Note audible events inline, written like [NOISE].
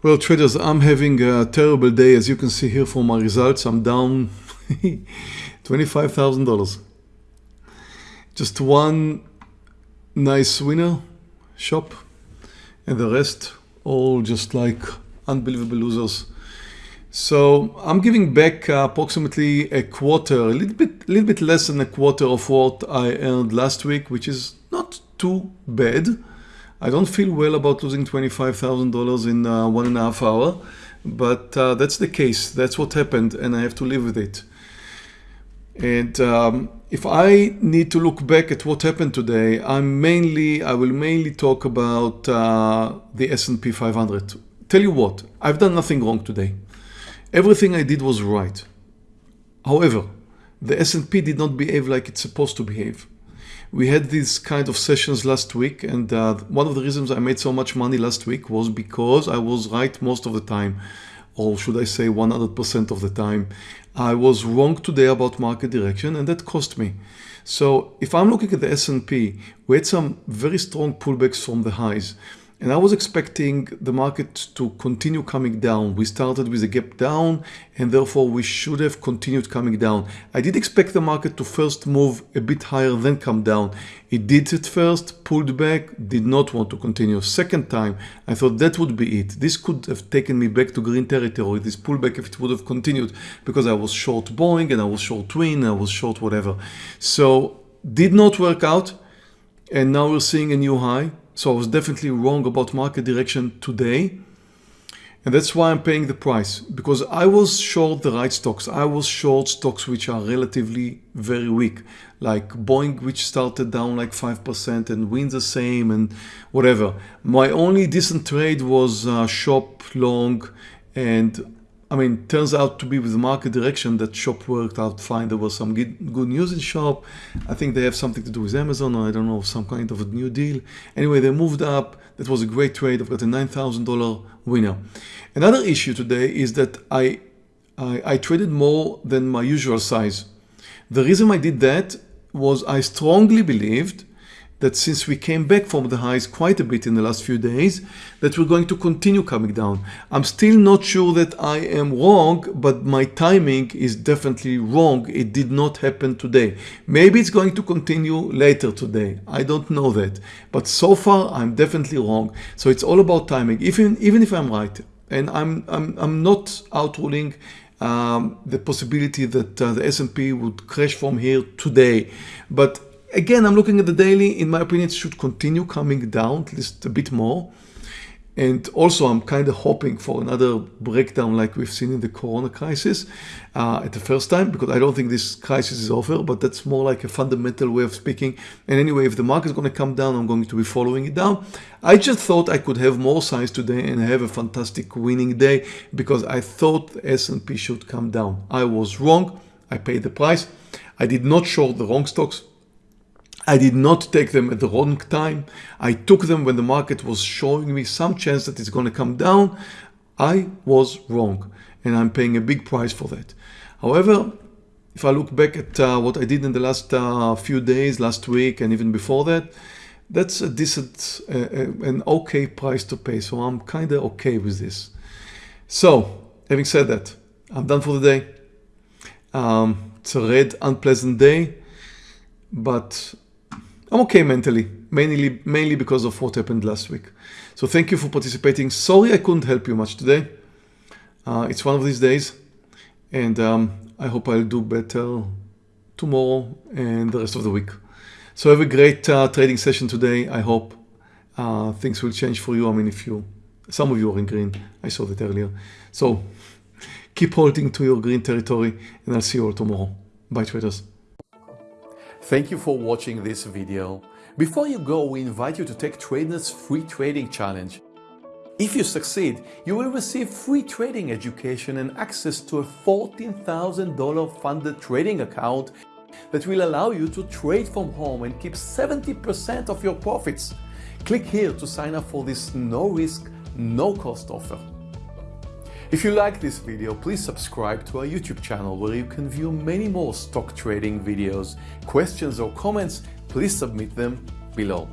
Well, traders, I'm having a terrible day. As you can see here from my results, I'm down [LAUGHS] $25,000. Just one nice winner shop and the rest all just like unbelievable losers. So I'm giving back approximately a quarter, a little bit, a little bit less than a quarter of what I earned last week, which is not too bad. I don't feel well about losing $25,000 in uh, one and a half hour, but uh, that's the case. That's what happened and I have to live with it. And um, if I need to look back at what happened today, I'm mainly, I will mainly talk about uh, the S&P 500. Tell you what, I've done nothing wrong today. Everything I did was right. However, the S&P did not behave like it's supposed to behave we had these kind of sessions last week and uh, one of the reasons I made so much money last week was because I was right most of the time or should I say 100% of the time. I was wrong today about market direction and that cost me. So if I'm looking at the S&P, we had some very strong pullbacks from the highs. And I was expecting the market to continue coming down. We started with a gap down and therefore we should have continued coming down. I did expect the market to first move a bit higher then come down. It did it first, pulled back, did not want to continue. Second time, I thought that would be it. This could have taken me back to green territory, this pullback if it would have continued because I was short Boeing and I was short Twin, I was short whatever. So did not work out and now we're seeing a new high. So I was definitely wrong about market direction today. And that's why I'm paying the price because I was short the right stocks. I was short stocks which are relatively very weak, like Boeing, which started down like 5% and wins the same and whatever. My only decent trade was uh, shop long and I mean, turns out to be with the market direction that shop worked out fine. There was some good, good news in shop. I think they have something to do with Amazon or I don't know, some kind of a new deal. Anyway, they moved up. That was a great trade. I've got a $9,000 winner. Another issue today is that I, I, I traded more than my usual size. The reason I did that was I strongly believed that since we came back from the highs quite a bit in the last few days, that we're going to continue coming down. I'm still not sure that I am wrong, but my timing is definitely wrong. It did not happen today. Maybe it's going to continue later today. I don't know that. But so far, I'm definitely wrong. So it's all about timing, even, even if I'm right. And I'm, I'm, I'm not outruling um, the possibility that uh, the S&P would crash from here today. But Again, I'm looking at the daily. In my opinion, it should continue coming down at least a bit more. And also, I'm kind of hoping for another breakdown like we've seen in the Corona crisis uh, at the first time, because I don't think this crisis is over, but that's more like a fundamental way of speaking. And anyway, if the market is going to come down, I'm going to be following it down. I just thought I could have more size today and have a fantastic winning day because I thought S&P should come down. I was wrong. I paid the price. I did not short the wrong stocks. I did not take them at the wrong time. I took them when the market was showing me some chance that it's going to come down. I was wrong and I'm paying a big price for that. However, if I look back at uh, what I did in the last uh, few days, last week and even before that, that's a decent, uh, uh an okay price to pay. So I'm kind of okay with this. So having said that, I'm done for the day. Um, it's a red, unpleasant day, but I'm okay mentally, mainly, mainly because of what happened last week. So thank you for participating. Sorry I couldn't help you much today. Uh, it's one of these days and um, I hope I'll do better tomorrow and the rest of the week. So have a great uh, trading session today. I hope uh, things will change for you. I mean, if you, some of you are in green, I saw that earlier. So keep holding to your green territory and I'll see you all tomorrow. Bye traders. Thank you for watching this video. Before you go, we invite you to take Tradenet's free trading challenge. If you succeed, you will receive free trading education and access to a $14,000 funded trading account that will allow you to trade from home and keep 70% of your profits. Click here to sign up for this no risk, no cost offer. If you like this video, please subscribe to our YouTube channel where you can view many more stock trading videos. Questions or comments, please submit them below.